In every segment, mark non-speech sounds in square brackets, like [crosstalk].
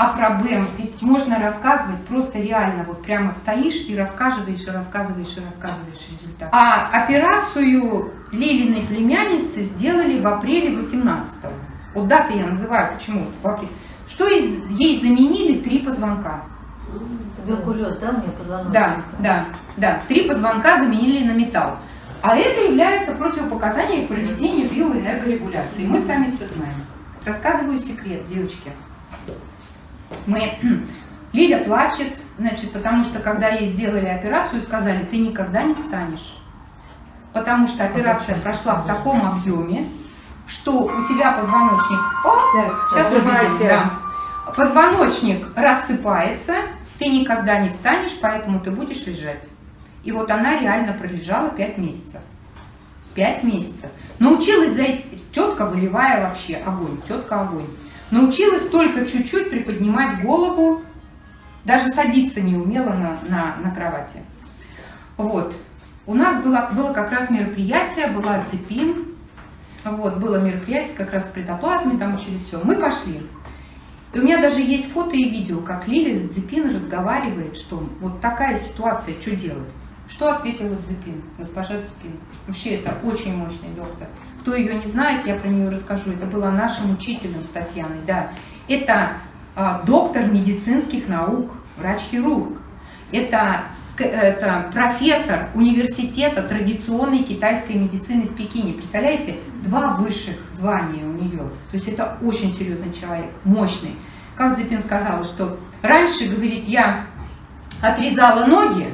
А про БЭМ ведь можно рассказывать просто реально, вот прямо стоишь и рассказываешь, и рассказываешь, и рассказываешь результат. А операцию Лилиной племянницы сделали в апреле 18 -го. Вот даты я называю, почему в апреле. Что ей заменили три позвонка. Туберкулез, да, у нее позвоночник? Да, да, да. Три позвонка заменили на металл. А это является противопоказанием к проведению биоэнергорегуляции. Мы сами все знаем. Рассказываю секрет, девочки. Мы... [clears throat] Лиля плачет, значит, потому что когда ей сделали операцию, сказали, ты никогда не встанешь. Потому что операция прошла в таком объеме, что у тебя позвоночник... О, сейчас увидим, да. Позвоночник рассыпается, ты никогда не встанешь, поэтому ты будешь лежать. И вот она реально пролежала 5 месяцев. 5 месяцев. Научилась за тетка выливая вообще огонь, тетка огонь. Научилась только чуть-чуть приподнимать голову, даже садиться не умела на, на, на кровати. Вот. У нас было, было как раз мероприятие, была цепин, вот, было мероприятие как раз с предоплатами, там учили все. Мы пошли. И у меня даже есть фото и видео, как Лиля с Дзепин разговаривает, что вот такая ситуация, что делать. Что ответила Дзепин, госпожа Дзепин? Вообще это очень мощный доктор. Кто ее не знает, я про нее расскажу. Это была нашим учителем Татьяной, да. Это а, доктор медицинских наук, врач-хирург. Это, это профессор университета традиционной китайской медицины в Пекине. Представляете, два высших звания у нее. То есть это очень серьезный человек, мощный. Как Дзепин сказала, что раньше, говорит, я отрезала ноги,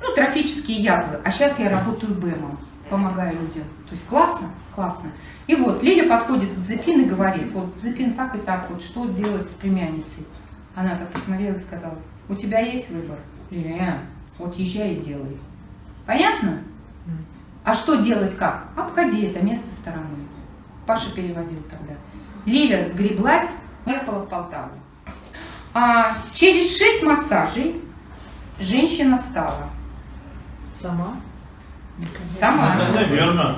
ну, трофические язвы, а сейчас я работаю БЭМом, помогаю людям. То есть классно? Классно. И вот Лиля подходит к Дзепин и говорит, вот Дзепин так и так, вот что делать с племянницей? Она так посмотрела и сказала, у тебя есть выбор? Лиля, вот езжай и делай. Понятно? А что делать как? Обходи это место стороной. Паша переводил тогда. Лиля сгреблась, поехала в Полтаву. А через шесть массажей женщина встала. Сама? Сама. Ну, наверное.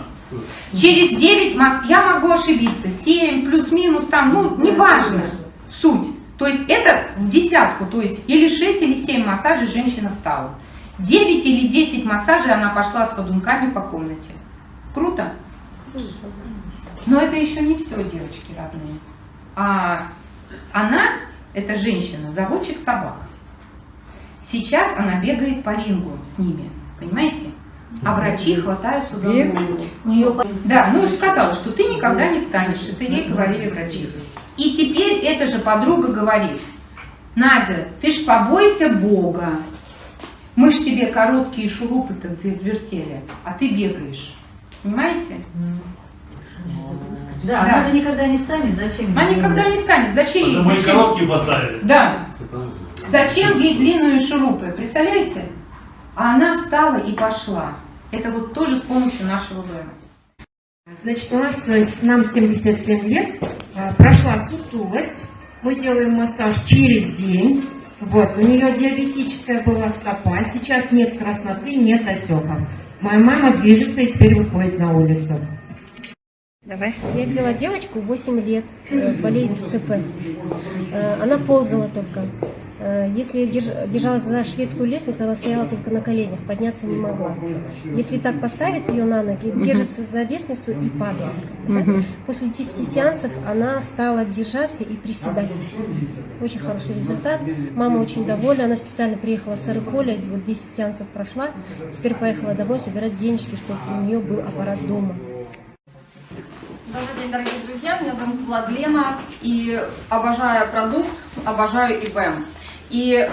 Через 9 масс, я могу ошибиться, 7 плюс-минус там, ну, неважно, суть. То есть это в десятку, то есть или 6, или 7 массажей женщина встала. 9 или 10 массажей она пошла с ходунками по комнате. Круто? Но это еще не все, девочки родные. А она, эта женщина, заводчик собак. Сейчас она бегает по рингу с ними, понимаете? А врачи хватаются за голову. Да, ну уже сказала, что ты никогда не встанешь, это ей говорили врачи. И теперь эта же подруга говорит, Надя, ты ж побойся Бога. Мы ж тебе короткие шурупы-то вертели, а ты бегаешь. Понимаете? Да, Да. она же никогда не встанет, зачем? Она никогда не встанет. Зачем ей? Потому и Зачем? короткие поставили. Да. Зачем ей длинные шурупы? Представляете? А она встала и пошла. Это вот тоже с помощью нашего ВМ. Значит, у нас, нам 77 лет, э, прошла сутулость, мы делаем массаж через день. Вот, у нее диабетическая была стопа, сейчас нет красноты, нет отеков. Моя мама движется и теперь выходит на улицу. Давай. Я взяла девочку 8 лет, э, болеет ЦП. Э, Она ползала только. Э, Если держ- держалась за шведскую лестницу, она стояла только на коленях, подняться не могла. Если так поставить ее на ноги, держится за лестницу и падает. Да? После 10 сеансов она стала держаться и приседать. Очень хороший результат. Мама очень довольна. Она специально приехала с Арыполя, вот 10 сеансов прошла. Теперь поехала домой собирать денежки, чтобы у нее был аппарат дома. Добрый день, дорогие друзья, меня зовут Владлена, и обожаю продукт, обожаю ИБМ. И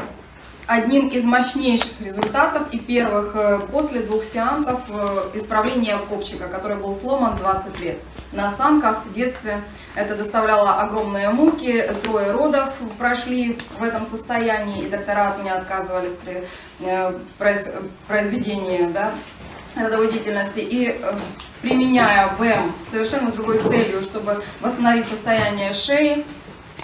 одним из мощнейших результатов и первых э, после двух сеансов э, исправления копчика, который был сломан 20 лет. На осанках в детстве это доставляло огромные муки, трое родов прошли в этом состоянии, и доктора от меня отказывались при э, произ- произведении да, родовой деятельности. И применяя БЭМ совершенно с другой целью, чтобы восстановить состояние шеи,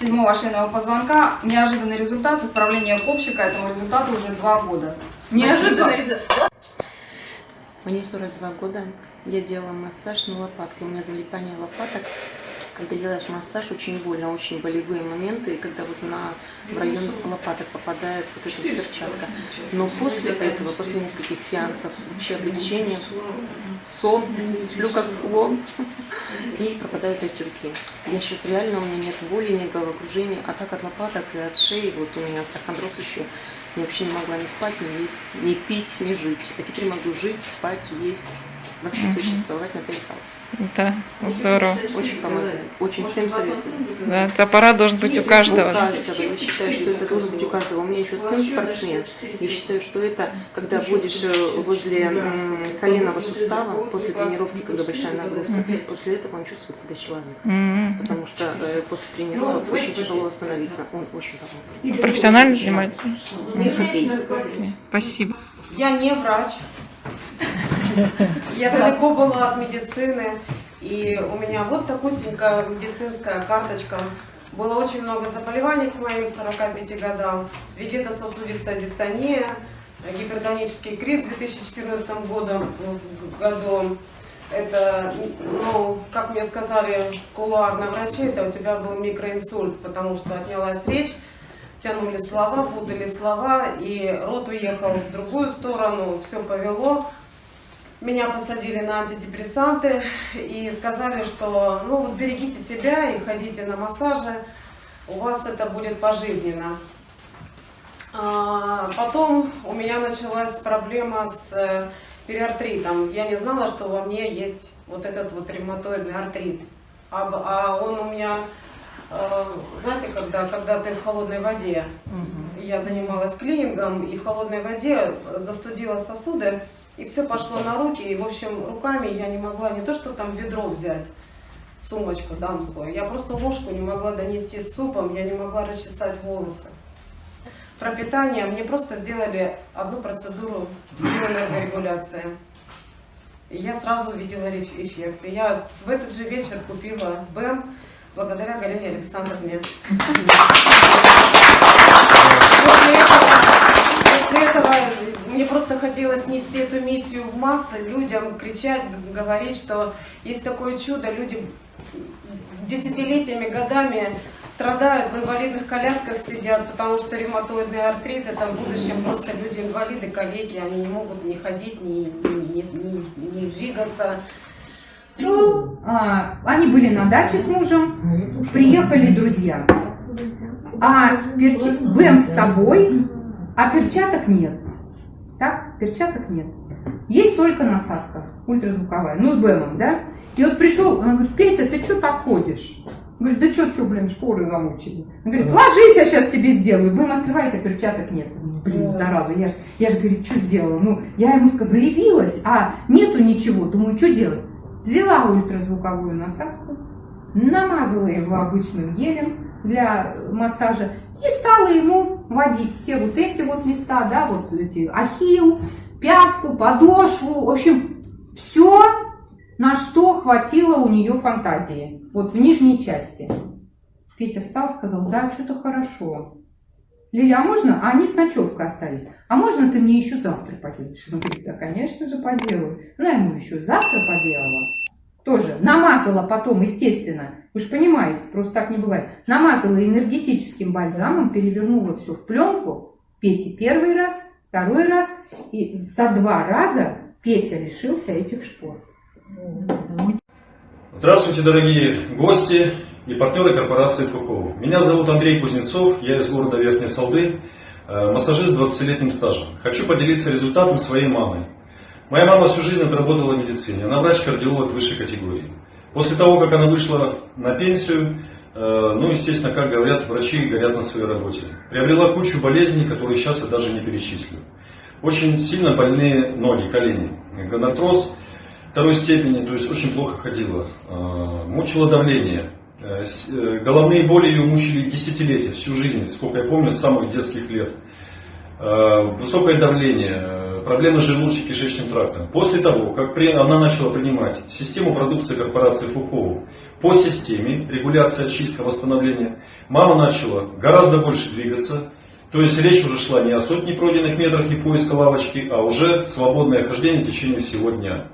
седьмого шейного позвонка, неожиданный результат исправления копчика, этому результату уже два года. Неожиданный результат. Мне 42 года, я делала массаж на лопатке, у меня залипание лопаток, Когда делаешь массаж, очень больно, очень болевые моменты, когда вот на в район лопаток попадает вот эта вот перчатка. Но после этого, после нескольких сеансов, вообще облегчение, сон, сплю как слон, [laughs] и пропадают отеки. Я сейчас реально, у меня нет боли, нет головокружения, а так от лопаток и от шеи, вот у меня остеохондроз еще, я вообще не могла ни спать, ни есть, ни пить, ни жить. А теперь могу жить, спать, есть, вообще существовать на перехал. Да, здорово. Очень помогает. Очень всем советую. Да, этот аппарат должен быть у каждого. У каждого. Я считаю, что это должен быть у каждого. У меня еще сын спортсмен. Я считаю, что это, когда вводишь э, возле коленного сустава, после тренировки, когда большая нагрузка, после этого он чувствует себя человеком. Потому что э, после тренировок очень тяжело восстановиться. Он очень помогает. Профессионально занимаетесь? Хоккей. Спасибо. Я не врач. Я далеко была от медицины. И у меня вот такусенькая медицинская карточка. Было очень много заболеваний к моим 45 годам. Вегетососудистая дистония, гипертонический криз в 2014 году, году. Это, ну, как мне сказали кулуарно врачи, это у тебя был микроинсульт, потому что отнялась речь, тянули слова, путали слова, и рот уехал в другую сторону, все повело. Меня посадили на антидепрессанты и сказали, что ну вот берегите себя и ходите на массажи, у вас это будет пожизненно. А, потом у меня началась проблема с э, периартритом. Я не знала, что во мне есть вот этот вот ревматоидный артрит. А, а он у меня, э, знаете, когда, когда ты в холодной воде, я занималась клинингом, и в холодной воде застудила сосуды, и все пошло на руки, и, в общем, руками я не могла не то, что там ведро взять, сумочку дамскую, я просто ложку не могла донести с супом, я не могла расчесать волосы. Про питание мне просто сделали одну процедуру биоэнергорегуляции. И я сразу увидела эффект. И я в этот же вечер купила БЭМ благодаря Галине Александровне. После этого, после этого мне просто хотелось нести эту миссию в массы, людям кричать, говорить, что есть такое чудо, люди десятилетиями, годами страдают, в инвалидных колясках сидят, потому что ревматоидный артрит, это в будущем просто люди инвалиды, коллеги, они не могут ни ходить, ни, ни, ни- ни двигаться. Ну, а, они были на даче с мужем, приехали друзья. А перчи... БЭМ с собой, а перчаток нет. Перчаток нет. Есть только насадка ультразвуковая, ну с БЭМом, да? И вот пришел, он говорит, Петя, ты что так ходишь? Говорит, да что, что, блин, шпоры замучили. Он говорит, ложись, я сейчас тебе сделаю. Бэм открывает, а перчаток нет. Блин, зараза, я же, я ж, говорит, что сделала? Ну, я ему сказала, заявилась, а нету ничего. Думаю, что делать? Взяла ультразвуковую насадку, намазала его обычным гелем для массажа и стала ему вводить все вот эти вот места, да, вот эти ахилл, пятку, подошву, в общем, все, на что хватило у нее фантазии, вот в нижней части. Петя встал, сказал, да, что-то хорошо. Лиля, а можно? А они с ночевкой остались. А можно ты мне еще завтра поделаешь? Он говорит, да, конечно же, поделаю. Она ему еще завтра поделала. Тоже намазала потом, естественно. Вы же понимаете, просто так не бывает. Намазала энергетическим бальзамом, перевернула все в пленку. Пете первый раз, второй раз. И за два раза Петя лишился этих шпор. Здравствуйте, дорогие гости и партнеры корпорации Фухова. Меня зовут Андрей Кузнецов, я из города Верхней Салды, э, массажист с 20-летним стажем. Хочу поделиться результатом своей мамы. Моя мама всю жизнь отработала в медицине, она врач-кардиолог высшей категории. После того, как она вышла на пенсию, э, ну, естественно, как говорят врачи, горят на своей работе. Приобрела кучу болезней, которые сейчас я даже не перечислю. Очень сильно больные ноги, колени. Гонартроз второй степени, то есть очень плохо ходила. Э, Мучило давление. Э, Головные боли ее мучили десятилетия, всю жизнь, сколько я помню, с самых детских лет. Высокое давление, проблемы с желудочно-кишечным трактом. После того, как она начала принимать систему продукции корпорации Фухову по системе регуляция, очистка, восстановления, мама начала гораздо больше двигаться, то есть речь уже шла не о сотне пройденных метрах и поиска лавочки, а уже свободное хождение в течение всего дня.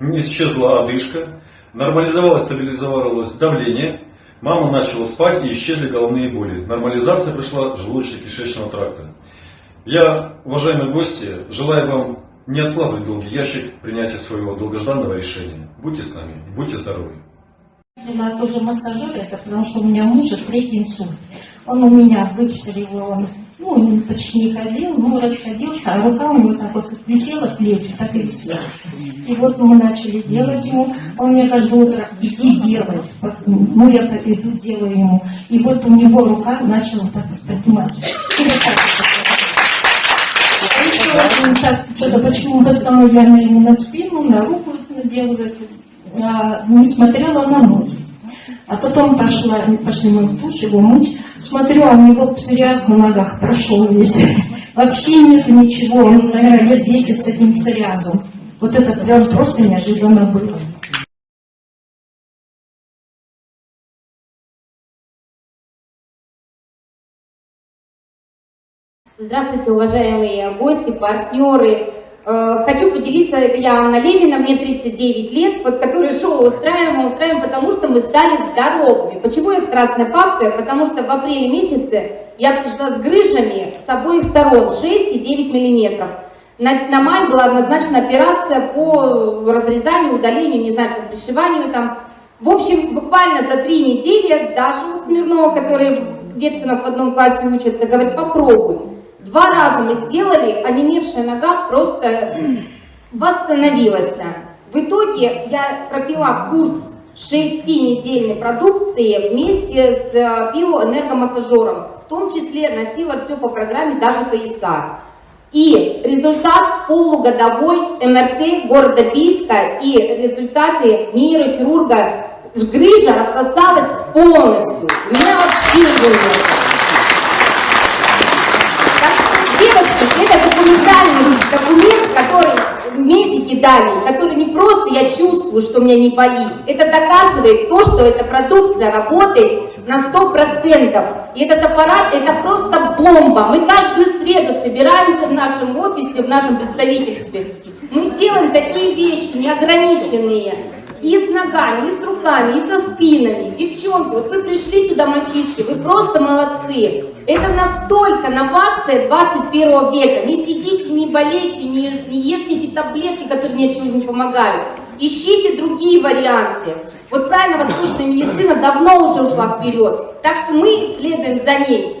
Исчезла одышка, нормализовалось, стабилизовалось давление, Мама начала спать и исчезли головные боли. Нормализация пришла желудочно-кишечного тракта. Я, уважаемые гости, желаю вам не откладывать долгий ящик принятия своего долгожданного решения. Будьте с нами, будьте здоровы. Взяла тоже массажер, это потому что у меня муж третий инсульт. Он у меня выписали его, он, ну, он почти не ходил, ну, расходился, а рука у него так вот как висела в плечи, так и висела. И вот мы начали делать ему, он мне каждое утро иди делай. Ну, я иду, делаю ему. И вот у него рука начала так вот подниматься. Что-то почему постоянно ему на спину, на руку делают, а, не смотрела на ноги. А потом пошла, пошли мы в душ его мыть. Смотрю, а у него псориаз на ногах прошел весь. [laughs] Вообще нет ничего. Он, наверное, лет 10 с этим псориазом. Вот это прям просто неожиданно было. Здравствуйте, уважаемые гости, партнеры. Э, Хочу поделиться, это я Анна Левина, мне 39 лет, вот которое шоу устраиваем, мы устраиваем, потому что мы стали здоровыми. Почему я с красной папкой? Потому что в апреле месяце я пришла с грыжами с обоих сторон, 6 и 9 миллиметров. На, на май была назначена операция по разрезанию, удалению, не знаю, пришиванию там. В общем, буквально за три недели, даже вот Смирнова, который детки у нас в одном классе учатся, говорит, попробуй. Два раза мы сделали, онемевшая нога просто восстановилась. В итоге я пропила курс шестинедельной продукции вместе с э, биоэнергомассажером. В том числе носила все по программе, даже пояса. И результат полугодовой МРТ города Бийска и результаты нейрохирурга грыжа рассосалась полностью. У меня вообще ее нет. Документальный документ, который медики дали, который не просто я чувствую, что меня не болит. Это доказывает то, что эта продукция работает на 100%. И этот аппарат, это просто бомба. Мы каждую среду собираемся в нашем офисе, в нашем представительстве. Мы делаем такие вещи неограниченные. И с ногами, и с руками, и со спинами. Девчонки, вот вы пришли сюда, мальчишки, вы просто молодцы. Это настолько новация 21 века. Не сидите, не болейте, не, не ешьте эти таблетки, которые ни от чего не помогают. Ищите другие варианты. Вот правильно, восточная медицина давно уже ушла вперед. Так что мы следуем за ней.